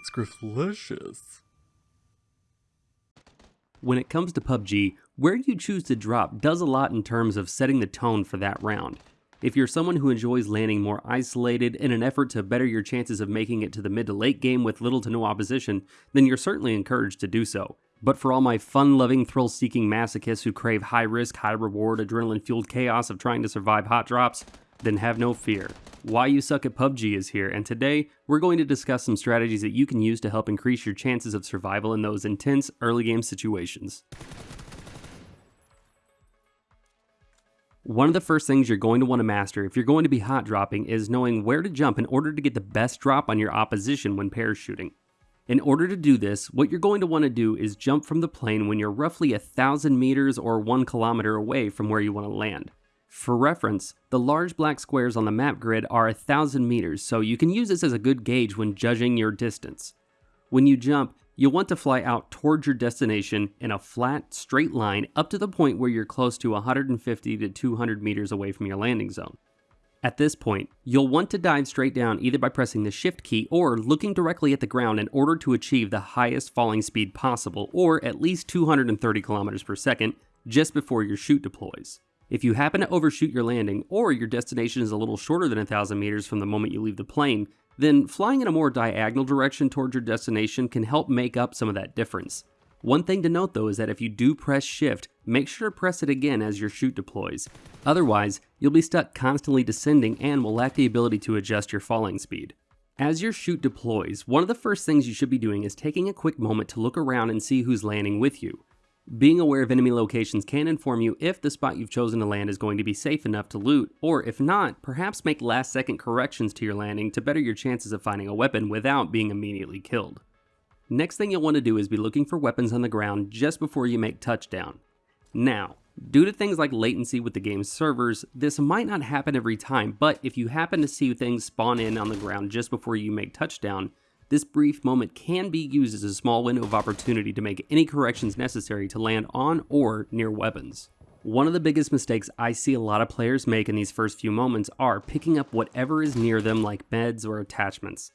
it's delicious. When it comes to PUBG, where you choose to drop does a lot in terms of setting the tone for that round. If you're someone who enjoys landing more isolated in an effort to better your chances of making it to the mid to late game with little to no opposition, then you're certainly encouraged to do so. But for all my fun loving, thrill seeking masochists who crave high risk, high reward, adrenaline fueled chaos of trying to survive hot drops, then have no fear. Why You Suck at PUBG is here, and today we're going to discuss some strategies that you can use to help increase your chances of survival in those intense early game situations. One of the first things you're going to want to master if you're going to be hot dropping is knowing where to jump in order to get the best drop on your opposition when parachuting. In order to do this, what you're going to want to do is jump from the plane when you're roughly a thousand meters or one kilometer away from where you want to land. For reference, the large black squares on the map grid are a thousand meters, so you can use this as a good gauge when judging your distance. When you jump, you'll want to fly out towards your destination in a flat, straight line up to the point where you're close to 150 to 200 meters away from your landing zone. At this point, you'll want to dive straight down either by pressing the shift key or looking directly at the ground in order to achieve the highest falling speed possible, or at least 230 kilometers per second, just before your chute deploys. If you happen to overshoot your landing, or your destination is a little shorter than 1,000 meters from the moment you leave the plane, then flying in a more diagonal direction towards your destination can help make up some of that difference. One thing to note though is that if you do press shift, make sure to press it again as your chute deploys. Otherwise, you'll be stuck constantly descending and will lack the ability to adjust your falling speed. As your chute deploys, one of the first things you should be doing is taking a quick moment to look around and see who's landing with you. Being aware of enemy locations can inform you if the spot you've chosen to land is going to be safe enough to loot, or if not, perhaps make last second corrections to your landing to better your chances of finding a weapon without being immediately killed. Next thing you'll want to do is be looking for weapons on the ground just before you make touchdown. Now, due to things like latency with the game's servers, this might not happen every time, but if you happen to see things spawn in on the ground just before you make touchdown, this brief moment can be used as a small window of opportunity to make any corrections necessary to land on or near weapons. One of the biggest mistakes I see a lot of players make in these first few moments are picking up whatever is near them like meds or attachments.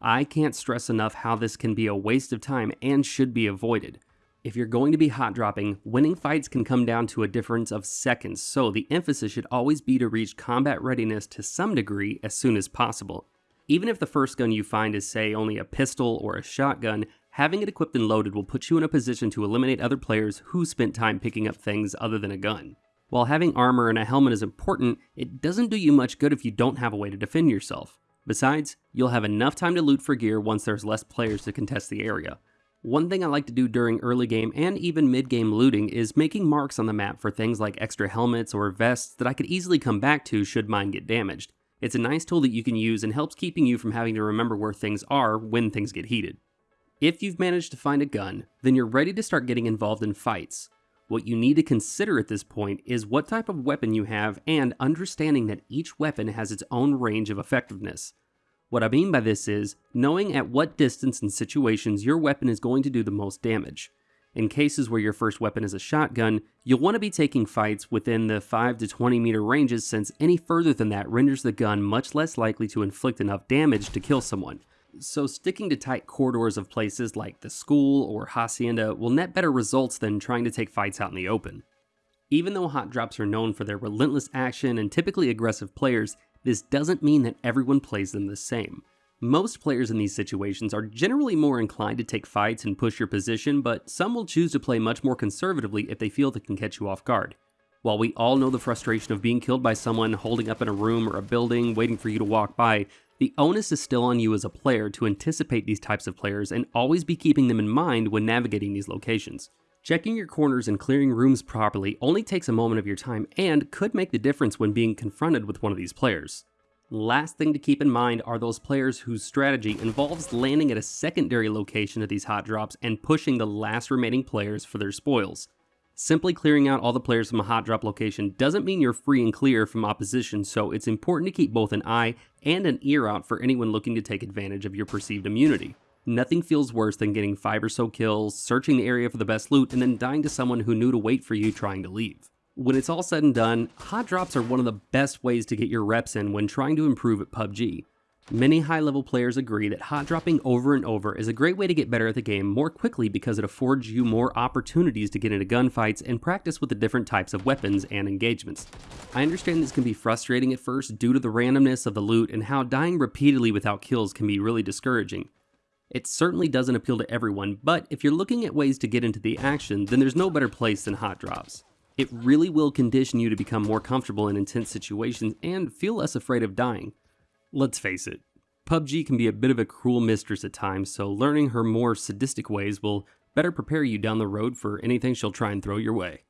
I can't stress enough how this can be a waste of time and should be avoided. If you're going to be hot dropping, winning fights can come down to a difference of seconds, so the emphasis should always be to reach combat readiness to some degree as soon as possible. Even if the first gun you find is, say, only a pistol or a shotgun, having it equipped and loaded will put you in a position to eliminate other players who spent time picking up things other than a gun. While having armor and a helmet is important, it doesn't do you much good if you don't have a way to defend yourself. Besides, you'll have enough time to loot for gear once there's less players to contest the area. One thing I like to do during early game and even mid game looting is making marks on the map for things like extra helmets or vests that I could easily come back to should mine get damaged. It's a nice tool that you can use and helps keeping you from having to remember where things are when things get heated. If you've managed to find a gun, then you're ready to start getting involved in fights. What you need to consider at this point is what type of weapon you have and understanding that each weapon has its own range of effectiveness. What I mean by this is knowing at what distance and situations your weapon is going to do the most damage. In cases where your first weapon is a shotgun, you'll want to be taking fights within the 5 to 20 meter ranges since any further than that renders the gun much less likely to inflict enough damage to kill someone. So sticking to tight corridors of places like the school or hacienda will net better results than trying to take fights out in the open. Even though hot drops are known for their relentless action and typically aggressive players, this doesn't mean that everyone plays them the same. Most players in these situations are generally more inclined to take fights and push your position, but some will choose to play much more conservatively if they feel they can catch you off guard. While we all know the frustration of being killed by someone holding up in a room or a building waiting for you to walk by, the onus is still on you as a player to anticipate these types of players and always be keeping them in mind when navigating these locations. Checking your corners and clearing rooms properly only takes a moment of your time and could make the difference when being confronted with one of these players. Last thing to keep in mind are those players whose strategy involves landing at a secondary location of these hot drops and pushing the last remaining players for their spoils. Simply clearing out all the players from a hot drop location doesn't mean you're free and clear from opposition, so it's important to keep both an eye and an ear out for anyone looking to take advantage of your perceived immunity. Nothing feels worse than getting 5 or so kills, searching the area for the best loot, and then dying to someone who knew to wait for you trying to leave. When it's all said and done, hot drops are one of the best ways to get your reps in when trying to improve at PUBG. Many high level players agree that hot dropping over and over is a great way to get better at the game more quickly because it affords you more opportunities to get into gunfights and practice with the different types of weapons and engagements. I understand this can be frustrating at first due to the randomness of the loot and how dying repeatedly without kills can be really discouraging. It certainly doesn't appeal to everyone, but if you're looking at ways to get into the action, then there's no better place than hot drops. It really will condition you to become more comfortable in intense situations and feel less afraid of dying. Let's face it, PUBG can be a bit of a cruel mistress at times, so learning her more sadistic ways will better prepare you down the road for anything she'll try and throw your way.